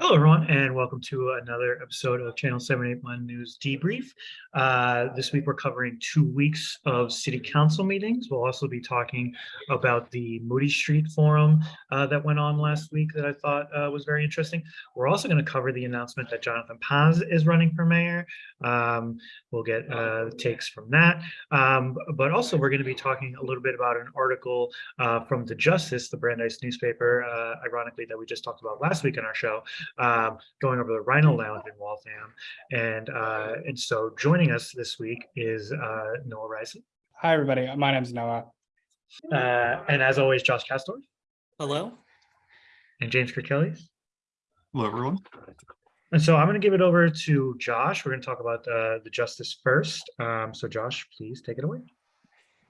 Hello, everyone, and welcome to another episode of Channel 781 News Debrief. Uh, this week, we're covering two weeks of city council meetings. We'll also be talking about the Moody Street Forum uh, that went on last week that I thought uh, was very interesting. We're also going to cover the announcement that Jonathan Paz is running for mayor. Um, we'll get uh, takes from that. Um, but also, we're going to be talking a little bit about an article uh, from The Justice, the Brandeis newspaper, uh, ironically, that we just talked about last week in our show, um, going over the Rhino Lounge in Waltham. And uh, and so joining us this week is uh, Noah Rice. Hi, everybody. My name's Noah. Uh, and as always, Josh Castor Hello? and James Kirkelly. Hello, everyone. And so I'm going to give it over to Josh. We're going to talk about uh, the justice first. Um, so Josh, please take it away.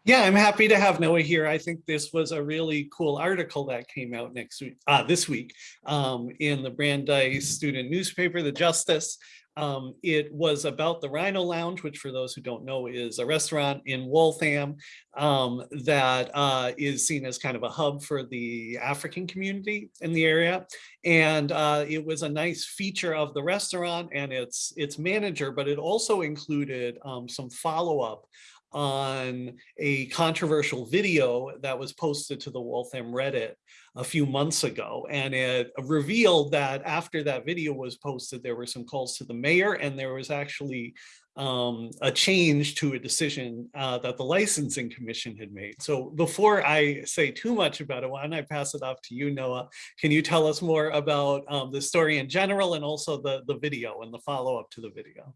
Yeah, I'm happy to have Noah here. I think this was a really cool article that came out next week, uh, this week, um, in the Brandeis student newspaper, The Justice. Um, it was about the Rhino Lounge, which for those who don't know is a restaurant in Waltham um, that uh, is seen as kind of a hub for the African community in the area. And uh, it was a nice feature of the restaurant and its its manager, but it also included um, some follow-up on a controversial video that was posted to the Waltham Reddit a few months ago. And it revealed that after that video was posted, there were some calls to the mayor and there was actually um, a change to a decision uh, that the licensing commission had made. So before I say too much about it, why don't I pass it off to you, Noah? Can you tell us more about um, the story in general and also the, the video and the follow-up to the video?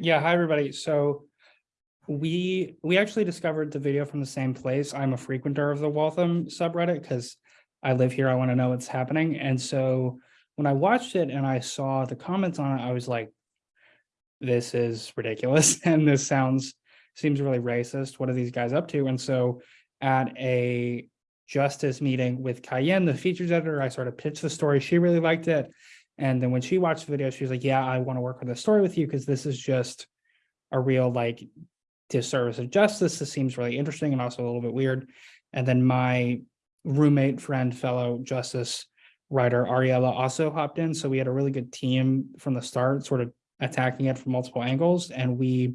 Yeah, hi, everybody. So we we actually discovered the video from the same place. I'm a frequenter of the Waltham subreddit because I live here. I want to know what's happening. And so when I watched it and I saw the comments on it, I was like, this is ridiculous. And this sounds seems really racist. What are these guys up to? And so at a justice meeting with Cayenne, the features editor, I sort of pitched the story. She really liked it. And then when she watched the video, she was like, yeah, I want to work on the story with you because this is just a real like disservice of justice. This seems really interesting and also a little bit weird. And then my roommate, friend, fellow justice writer, Ariella also hopped in. So we had a really good team from the start, sort of attacking it from multiple angles. And we,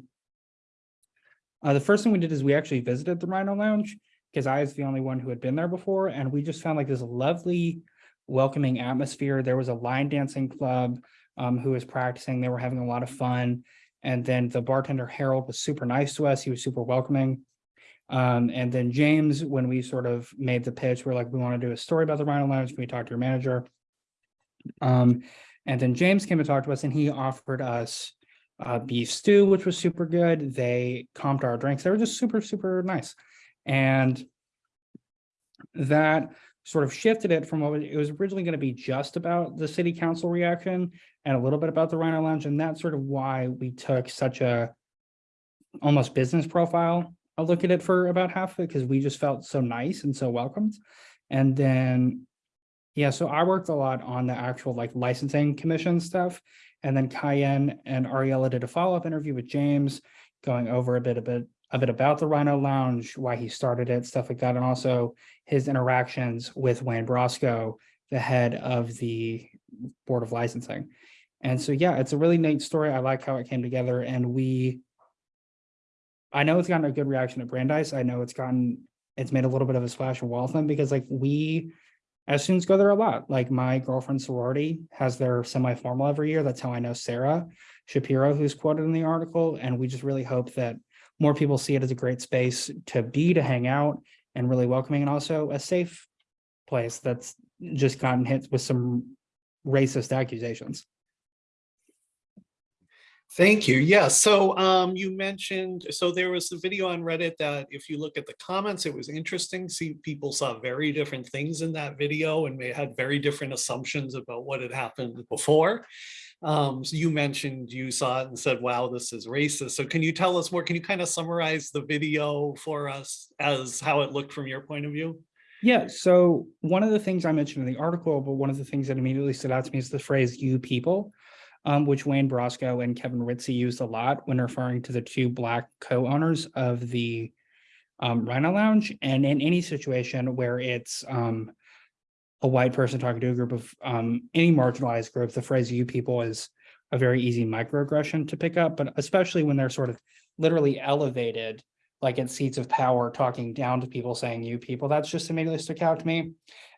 uh, the first thing we did is we actually visited the Rhino Lounge because I was the only one who had been there before. And we just found like this lovely, welcoming atmosphere. There was a line dancing club um, who was practicing. They were having a lot of fun. And then the bartender Harold was super nice to us. He was super welcoming. Um, and then James, when we sort of made the pitch, we're like, we want to do a story about the Rhino Lounge. Can we talk to your manager? Um, and then James came and talked to us and he offered us uh, beef stew, which was super good. They comped our drinks. They were just super, super nice. And that sort of shifted it from what it was originally going to be just about the city council reaction and a little bit about the Rhino Lounge. And that's sort of why we took such a almost business profile a look at it for about half of it because we just felt so nice and so welcomed. And then, yeah, so I worked a lot on the actual like licensing commission stuff. And then Cayenne and Ariella did a follow-up interview with James going over a bit, a bit a bit about the Rhino Lounge, why he started it, stuff like that, and also his interactions with Wayne Brosco, the head of the Board of Licensing. And so, yeah, it's a really neat story. I like how it came together, and we, I know it's gotten a good reaction at Brandeis. I know it's gotten, it's made a little bit of a splash in Waltham because, like, we as students go there a lot. Like my girlfriend's sorority has their semi-formal every year. That's how I know Sarah Shapiro, who's quoted in the article, and we just really hope that more people see it as a great space to be, to hang out and really welcoming and also a safe place that's just gotten hit with some racist accusations. Thank you. Yeah, so um, you mentioned, so there was a video on Reddit that if you look at the comments, it was interesting. See, people saw very different things in that video and they had very different assumptions about what had happened before. Um, so you mentioned you saw it and said, wow, this is racist. So can you tell us more? Can you kind of summarize the video for us as how it looked from your point of view? Yeah, so one of the things I mentioned in the article, but one of the things that immediately stood out to me is the phrase you people, um, which Wayne Brosco and Kevin Ritzy used a lot when referring to the two black co-owners of the um, Rhino Lounge. And in any situation where it's um, a white person talking to a group of um, any marginalized group, the phrase you people is a very easy microaggression to pick up, but especially when they're sort of literally elevated, like in seats of power, talking down to people saying you people, that's just immediately stuck out to me.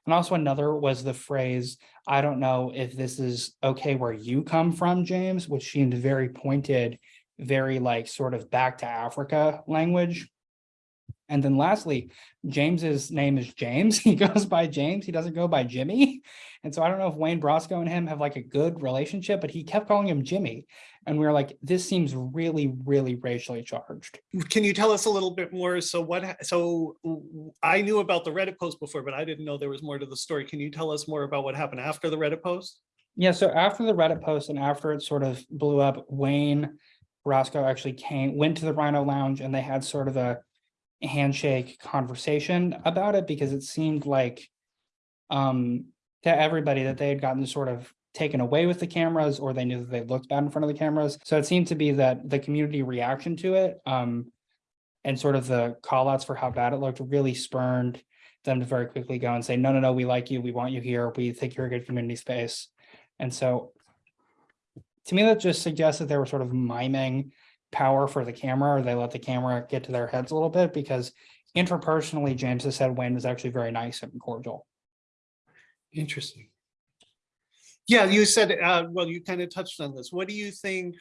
And also another was the phrase, I don't know if this is okay where you come from, James, which seemed very pointed, very like sort of back to Africa language. And then lastly, James's name is James. He goes by James. He doesn't go by Jimmy. And so I don't know if Wayne Brosco and him have like a good relationship, but he kept calling him Jimmy. And we were like, this seems really, really racially charged. Can you tell us a little bit more? So what, so I knew about the Reddit post before, but I didn't know there was more to the story. Can you tell us more about what happened after the Reddit post? Yeah, so after the Reddit post and after it sort of blew up, Wayne Brosco actually came, went to the Rhino Lounge and they had sort of a handshake conversation about it because it seemed like um to everybody that they had gotten sort of taken away with the cameras or they knew that they looked bad in front of the cameras. So it seemed to be that the community reaction to it um and sort of the call outs for how bad it looked really spurned them to very quickly go and say, no, no, no, we like you, we want you here, we think you're a good community space. And so to me, that just suggests that they were sort of miming power for the camera, or they let the camera get to their heads a little bit because interpersonally, James has said Wayne was actually very nice and cordial. Interesting. Yeah, you said, uh, well, you kind of touched on this. What do you think?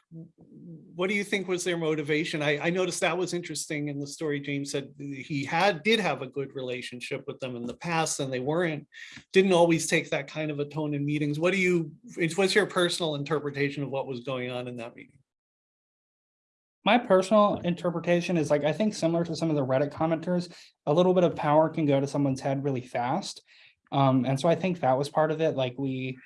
What do you think was their motivation? I, I noticed that was interesting in the story. James said he had, did have a good relationship with them in the past and they weren't, didn't always take that kind of a tone in meetings. What do you, what's your personal interpretation of what was going on in that meeting? My personal interpretation is like, I think similar to some of the Reddit commenters, a little bit of power can go to someone's head really fast. Um, and so I think that was part of it, like we,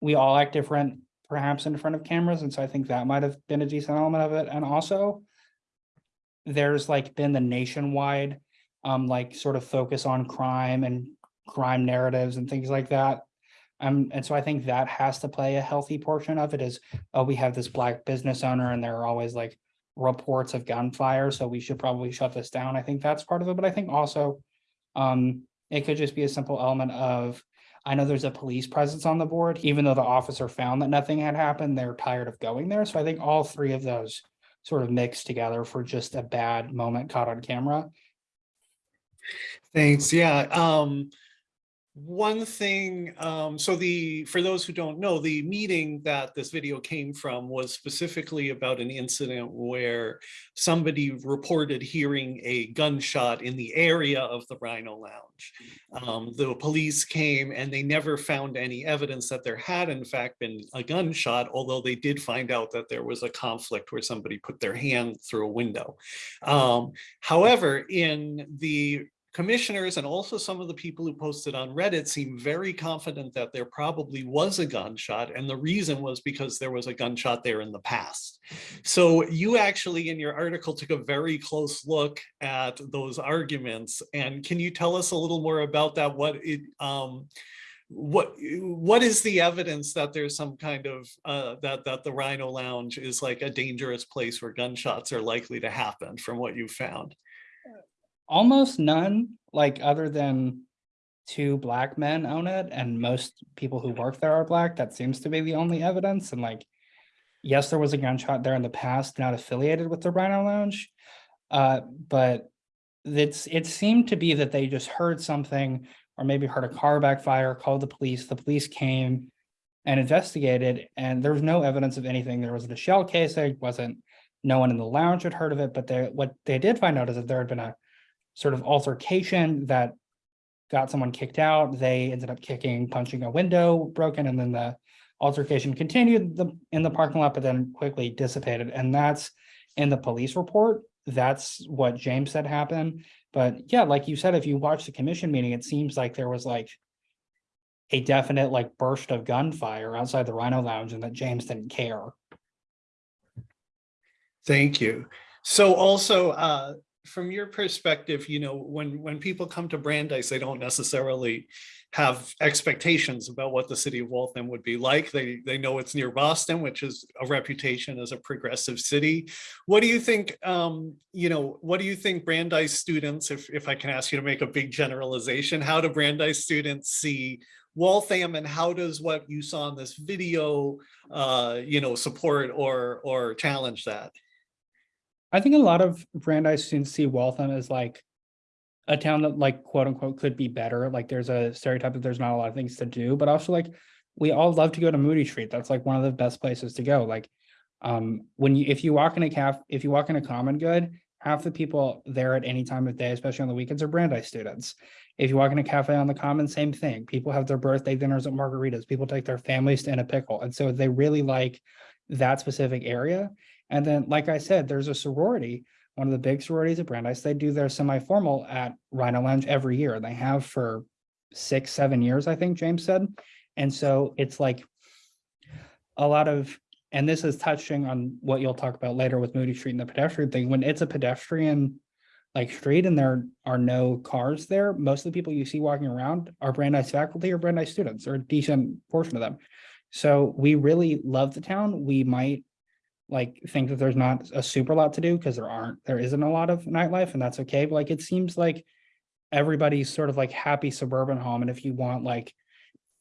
we all act different perhaps in front of cameras, and so I think that might have been a decent element of it, and also there's like been the nationwide, um, like sort of focus on crime and crime narratives and things like that. Um, and so I think that has to play a healthy portion of it is, oh, we have this black business owner and there are always like reports of gunfire, so we should probably shut this down. I think that's part of it, but I think also um, it could just be a simple element of, I know there's a police presence on the board, even though the officer found that nothing had happened, they're tired of going there. So I think all three of those sort of mixed together for just a bad moment caught on camera. Thanks, yeah. Um, one thing, um, so the, for those who don't know, the meeting that this video came from was specifically about an incident where somebody reported hearing a gunshot in the area of the Rhino Lounge. Um, the police came and they never found any evidence that there had in fact been a gunshot, although they did find out that there was a conflict where somebody put their hand through a window. Um, however, in the commissioners and also some of the people who posted on Reddit seem very confident that there probably was a gunshot. And the reason was because there was a gunshot there in the past. So you actually in your article took a very close look at those arguments. And can you tell us a little more about that? What it, um, what what is the evidence that there's some kind of uh that that the rhino lounge is like a dangerous place where gunshots are likely to happen from what you found Almost none, like other than two black men own it and most people who work there are black. That seems to be the only evidence. And like, yes, there was a gunshot there in the past, not affiliated with the Rhino Lounge. Uh, but it's, it seemed to be that they just heard something or maybe heard a car backfire, called the police. The police came and investigated and there was no evidence of anything. There wasn't a shell case. There wasn't, no one in the lounge had heard of it, but they, what they did find out is that there had been a sort of altercation that got someone kicked out. They ended up kicking, punching a window broken, and then the altercation continued the, in the parking lot, but then quickly dissipated. And that's in the police report. That's what James said happened. But yeah, like you said, if you watch the commission meeting, it seems like there was like a definite like burst of gunfire outside the Rhino Lounge and that James didn't care. Thank you. So also, uh, from your perspective, you know, when, when people come to Brandeis, they don't necessarily have expectations about what the city of Waltham would be like. They, they know it's near Boston, which is a reputation as a progressive city. What do you think, um, you know, what do you think Brandeis students, if, if I can ask you to make a big generalization, how do Brandeis students see Waltham and how does what you saw in this video, uh, you know, support or, or challenge that? I think a lot of Brandeis students see Waltham as like a town that like quote unquote could be better. Like there's a stereotype that there's not a lot of things to do, but also like we all love to go to Moody Street. That's like one of the best places to go. Like um when you if you walk in a caf, if you walk in a common good, half the people there at any time of day, especially on the weekends, are Brandeis students. If you walk in a cafe on the common, same thing. People have their birthday dinners at margaritas. People take their families to in a pickle. And so they really like that specific area. And then, like I said, there's a sorority, one of the big sororities at Brandeis. They do their semi-formal at Rhino Lounge every year. They have for six, seven years, I think James said. And so it's like a lot of, and this is touching on what you'll talk about later with Moody Street and the pedestrian thing. When it's a pedestrian like street and there are no cars there, most of the people you see walking around are Brandeis faculty or Brandeis students or a decent portion of them. So we really love the town. We might like think that there's not a super lot to do because there aren't, there isn't a lot of nightlife and that's okay. But like, it seems like everybody's sort of like happy suburban home. And if you want like,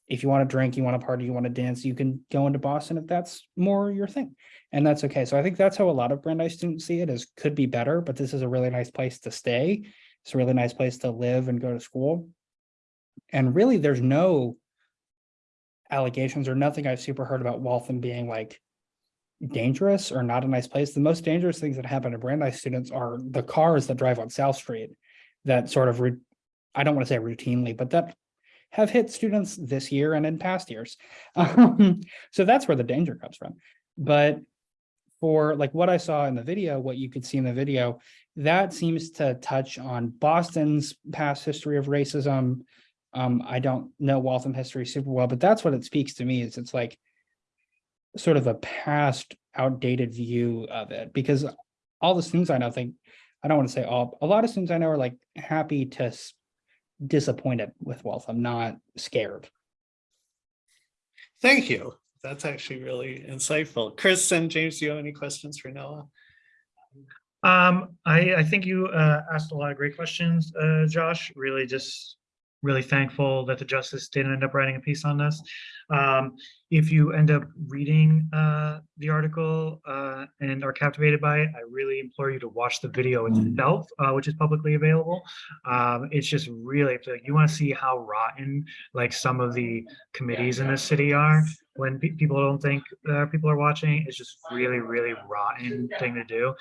if you want to drink, you want to party, you want to dance, you can go into Boston if that's more your thing. And that's okay. So I think that's how a lot of Brandeis students see it as could be better, but this is a really nice place to stay. It's a really nice place to live and go to school. And really, there's no allegations or nothing I've super heard about Waltham being like dangerous or not a nice place. The most dangerous things that happen to Brandeis students are the cars that drive on South Street that sort of, I don't want to say routinely, but that have hit students this year and in past years. Um, so that's where the danger comes from. But for like what I saw in the video, what you could see in the video, that seems to touch on Boston's past history of racism. Um, I don't know Waltham history super well, but that's what it speaks to me is it's like sort of a past outdated view of it because all the students I know think, I don't want to say all, a lot of students I know are like happy to disappointed with wealth. I'm not scared. Thank you. That's actually really insightful. Chris and James, do you have any questions for Noah? Um, I, I think you, uh, asked a lot of great questions, uh, Josh, really just really thankful that the Justice didn't end up writing a piece on this. Um, if you end up reading, uh, the article, uh, and are captivated by it, I really implore you to watch the video itself, uh, which is publicly available. Um, it's just really, if you want to see how rotten, like some of the committees in this city are, when pe- people don't think uh, people are watching, it's just really, really rotten thing to do.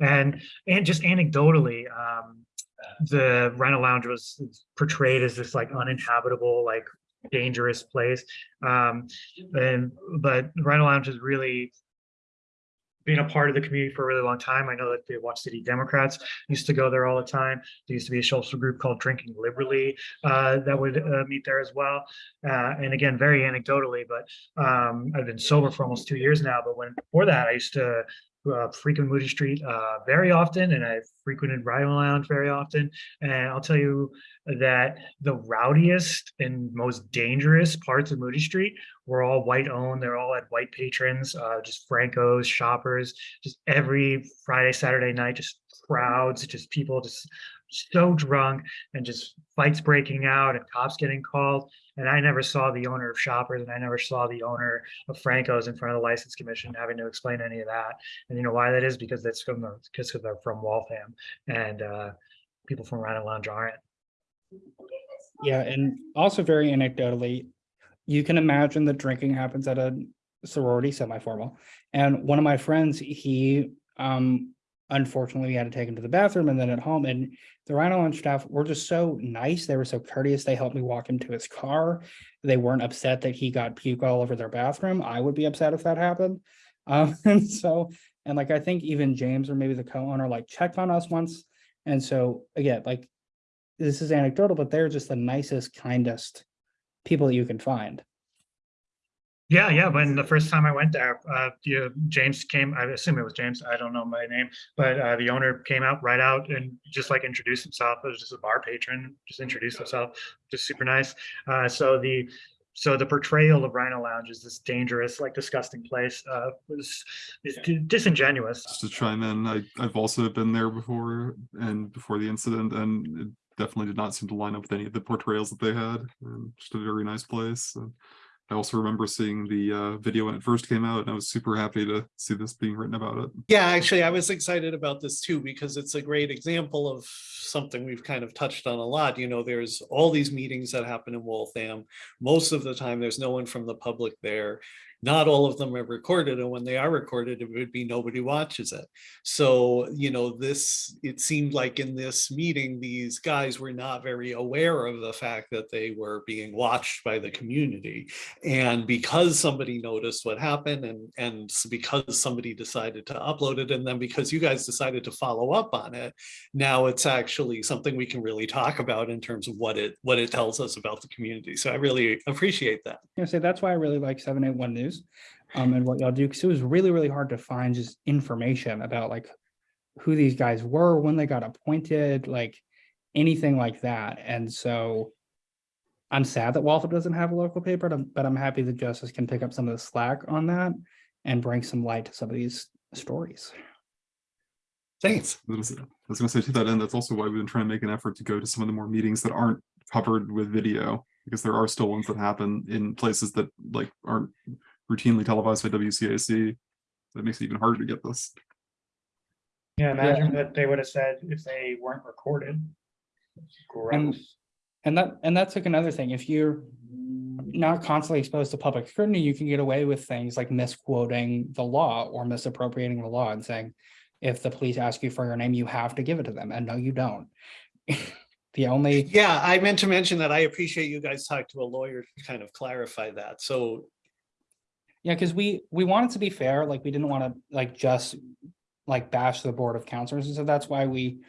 And and just anecdotally, um, the Rhino Lounge was portrayed as this like uninhabitable, like dangerous place. Um, and but Rhino Lounge has really been a part of the community for a really long time. I know that the Watch City Democrats used to go there all the time. There used to be a social group called Drinking Liberally uh, that would uh, meet there as well. Uh, and again, very anecdotally, but um, I've been sober for almost two years now. But when before that, I used to uh, frequent Moody Street uh, very often, and I've frequented Rhino Lounge very often. And I'll tell you that the rowdiest and most dangerous parts of Moody Street were all white owned. They're all had white patrons, uh, just Francos, shoppers, just every Friday, Saturday night, just crowds, just people just so drunk and just fights breaking out and cops getting called. And I never saw the owner of Shoppers and I never saw the owner of Franco's in front of the license commission having to explain any of that. And you know why that is? Because that's from the, because they're from Waltham and uh, people from Rhino Lounge aren't. Yeah, and also very anecdotally, you can imagine that drinking happens at a sorority semi-formal. And one of my friends, he um unfortunately we had to take him to the bathroom and then at home and the Rhino Lounge staff were just so nice. They were so courteous. They helped me walk him to his car. They weren't upset that he got puke all over their bathroom. I would be upset if that happened. Um, and so, and like I think even James or maybe the co-owner like checked on us once. And so again, like this is anecdotal, but they're just the nicest, kindest people that you can find. Yeah, yeah, when the first time I went there, uh, you, James came, I assume it was James, I don't know my name, but, uh, the owner came out right out and just like introduced himself, it was just a bar patron, just introduced himself, just super nice. Uh, so the, so the portrayal of Rhino Lounge is this dangerous, like disgusting place, uh, was, is disingenuous. just to chime in, I, I've also been there before and before the incident and it definitely did not seem to line up with any of the portrayals that they had. And just a very nice place. And I also remember seeing the uh, video when it first came out and I was super happy to see this being written about it. Yeah, actually, I was excited about this too, because it's a great example of something we've kind of touched on a lot. You know, there's all these meetings that happen in Waltham. Most of the time, there's no one from the public there. Not all of them are recorded, and when they are recorded, it would be nobody watches it. So, you know, this, it seemed like in this meeting, these guys were not very aware of the fact that they were being watched by the community. And because somebody noticed what happened and, and because somebody decided to upload it, and then because you guys decided to follow up on it, now it's actually something we can really talk about in terms of what it, what it tells us about the community. So I really appreciate that. I say that's why I really like seven eight news. Um, and what y'all do, because it was really, really hard to find just information about like who these guys were, when they got appointed, like anything like that. And so I'm sad that Waltham doesn't have a local paper, but I'm- but I'm happy that Justice can pick up some of the slack on that and bring some light to some of these stories. Thanks. I was, was gonna say to that end, that's also why we've been trying to make an effort to go to some of the more meetings that aren't covered with video. Because there are still ones that happen in places that like aren't routinely televised by WCAC. That makes it even harder to get this. Yeah, imagine what they would have said if they weren't recorded. Gross. And that, and that's like another thing, if you're not constantly exposed to public scrutiny, you can get away with things like misquoting the law or misappropriating the law and saying, if the police ask you for your name, you have to give it to them, and no, you don't. The only, Yeah, I meant to mention that I appreciate you guys talked to a lawyer to kind of clarify that. So yeah, because we, we wanted to be fair, like, we didn't want to like just like bash the Board of Counselors, and so that's why we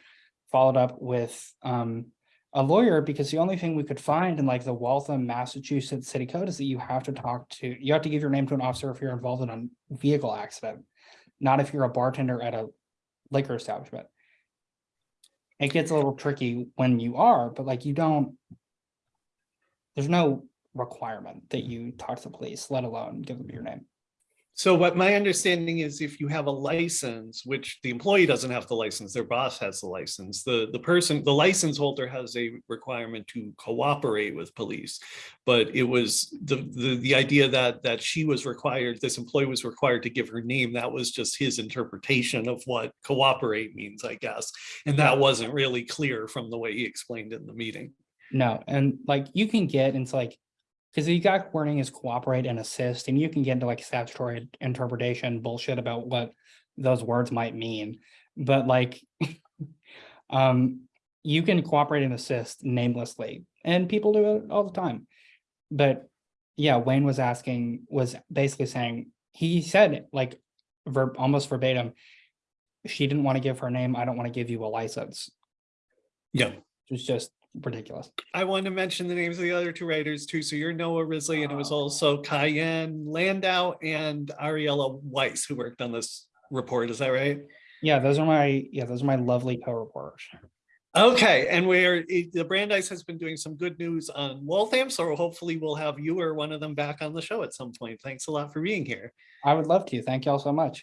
followed up with um a lawyer, because the only thing we could find in like the Waltham, Massachusetts City Code is that you have to talk to, you have to give your name to an officer if you're involved in a vehicle accident, not if you're a bartender at a liquor establishment. It gets a little tricky when you are, but like you don't, there's no requirement that you talk to the police, let alone give them your name. So what my understanding is if you have a license, which the employee doesn't have the license, their boss has the license, the, the person, the license holder has a requirement to cooperate with police. But it was the, the, the idea that, that she was required, this employee was required to give her name, that was just his interpretation of what cooperate means, I guess. And that wasn't really clear from the way he explained it in the meeting. No, and like you can get into like, because the exact wording is cooperate and assist, and you can get into like statutory interpretation bullshit about what those words might mean. But like, um, you can cooperate and assist namelessly, and people do it all the time. But yeah, Wayne was asking, was basically saying, he said like verb, almost verbatim, she didn't want to give her name, I don't want to give you a license. Yeah. It was just ridiculous. I want to mention the names of the other two writers too. So you're Noah Risley and it was oh. also Cayenne Landau and Ariella Weiss who worked on this report. Is that right? Yeah, those are my, yeah, those are my lovely co-reporters. Okay, and we're, eh, the Brandeis has been doing some good news on Waltham, so hopefully we'll have you or one of them back on the show at some point. Thanks a lot for being here. I would love to. Thank you all so much.